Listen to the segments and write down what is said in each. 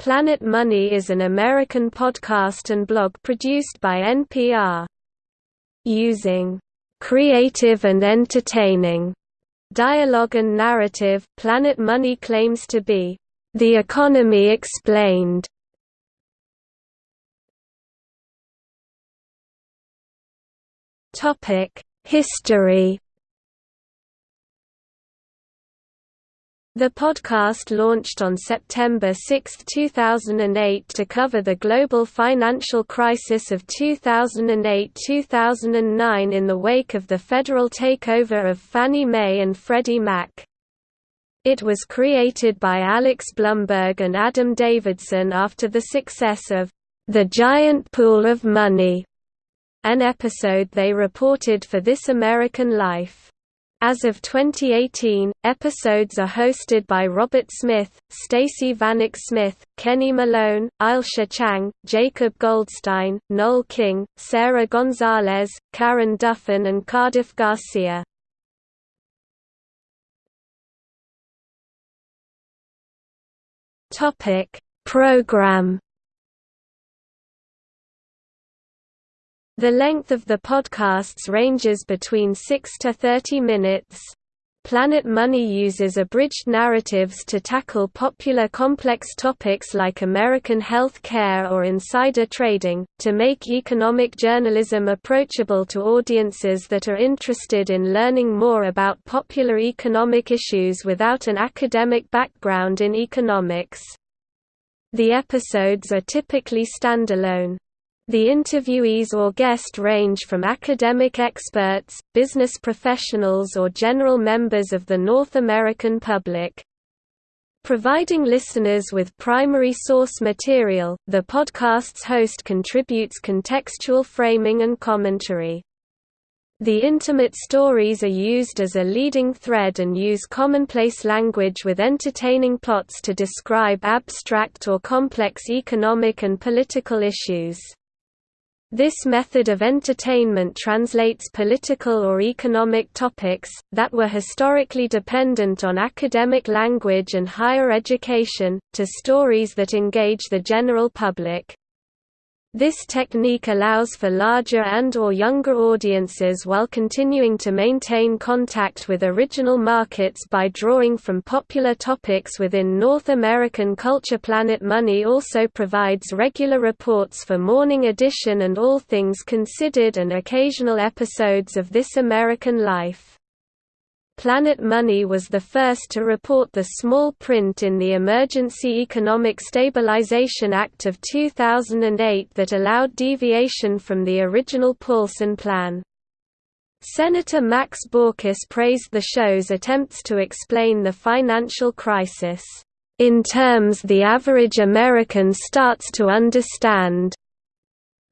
Planet Money is an American podcast and blog produced by NPR. Using creative and entertaining dialogue and narrative, Planet Money claims to be the economy explained. Topic: History The podcast launched on September 6, 2008 to cover the global financial crisis of 2008–2009 in the wake of the federal takeover of Fannie Mae and Freddie Mac. It was created by Alex Blumberg and Adam Davidson after the success of The Giant Pool of Money, an episode they reported for This American Life. As of 2018, episodes are hosted by Robert Smith, Stacey Vanek Smith, Kenny Malone, Ailsa Chang, Jacob Goldstein, Noel King, Sarah Gonzalez, Karen Duffin and Cardiff Garcia. Program The length of the podcasts ranges between 6 to 30 minutes. Planet Money uses abridged narratives to tackle popular complex topics like American health care or insider trading, to make economic journalism approachable to audiences that are interested in learning more about popular economic issues without an academic background in economics. The episodes are typically standalone. The interviewees or guest range from academic experts, business professionals or general members of the North American public. Providing listeners with primary source material, the podcast's host contributes contextual framing and commentary. The intimate stories are used as a leading thread and use commonplace language with entertaining plots to describe abstract or complex economic and political issues. This method of entertainment translates political or economic topics, that were historically dependent on academic language and higher education, to stories that engage the general public. This technique allows for larger and or younger audiences while continuing to maintain contact with original markets by drawing from popular topics within North American culture Planet Money also provides regular reports for Morning Edition and All Things Considered and occasional episodes of This American Life. Planet Money was the first to report the small print in the Emergency Economic Stabilization Act of 2008 that allowed deviation from the original Paulson Plan. Senator Max Baucus praised the show's attempts to explain the financial crisis, "...in terms the average American starts to understand."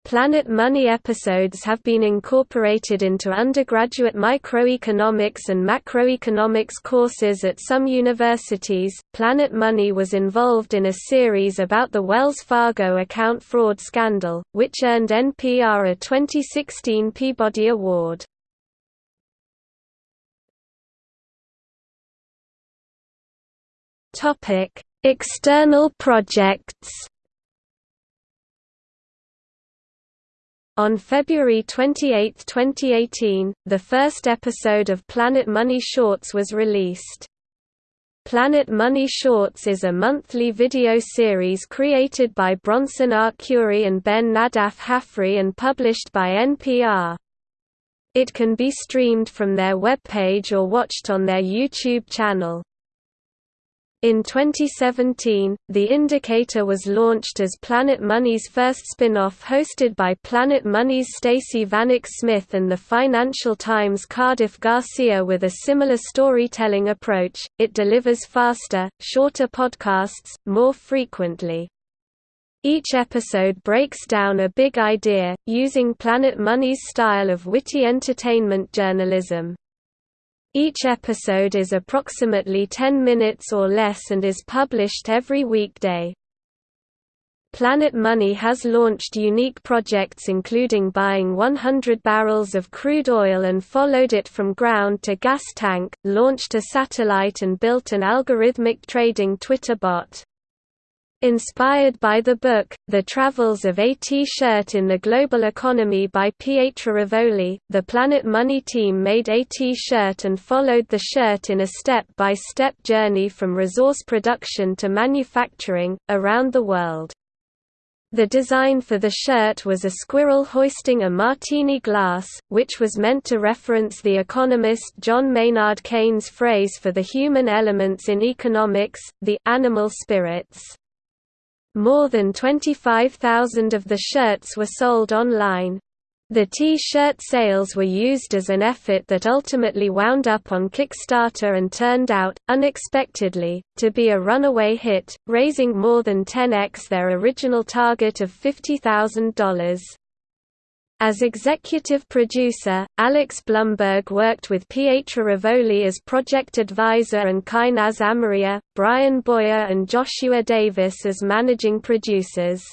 Planet Money episodes have been incorporated into undergraduate microeconomics and macroeconomics courses at some universities. Planet Money was involved in a series about the Wells Fargo account fraud scandal, which earned NPR a 2016 Peabody Award. Topic: External projects. On February 28, 2018, the first episode of Planet Money Shorts was released. Planet Money Shorts is a monthly video series created by Bronson Arcuri and Ben Naddaff-Hafrey and published by NPR. It can be streamed from their webpage or watched on their YouTube channel. In 2017, The Indicator was launched as Planet Money's first spin-off hosted by Planet Money's Stacey Vanek Smith and the Financial Times' Cardiff Garcia with a similar storytelling approach, it delivers faster, shorter podcasts, more frequently. Each episode breaks down a big idea, using Planet Money's style of witty entertainment journalism. Each episode is approximately 10 minutes or less and is published every weekday. Planet Money has launched unique projects including buying 100 barrels of crude oil and followed it from ground to gas tank, launched a satellite and built an algorithmic trading Twitter bot. Inspired by the book, The Travels of A T-Shirt in the Global Economy by Pietra Rivoli, the Planet Money team made A T-Shirt and followed the shirt in a step-by-step -step journey from resource production to manufacturing, around the world. The design for the shirt was a squirrel hoisting a martini glass, which was meant to reference the economist John Maynard Keynes' phrase for the human elements in economics, the animal spirits. More than 25,000 of the shirts were sold online. The T-shirt sales were used as an effort that ultimately wound up on Kickstarter and turned out, unexpectedly, to be a runaway hit, raising more than 10x their original target of $50,000. As executive producer, Alex Blumberg worked with Pietra Rivoli as project advisor and Kainaz Amaria, Brian Boyer and Joshua Davis as managing producers.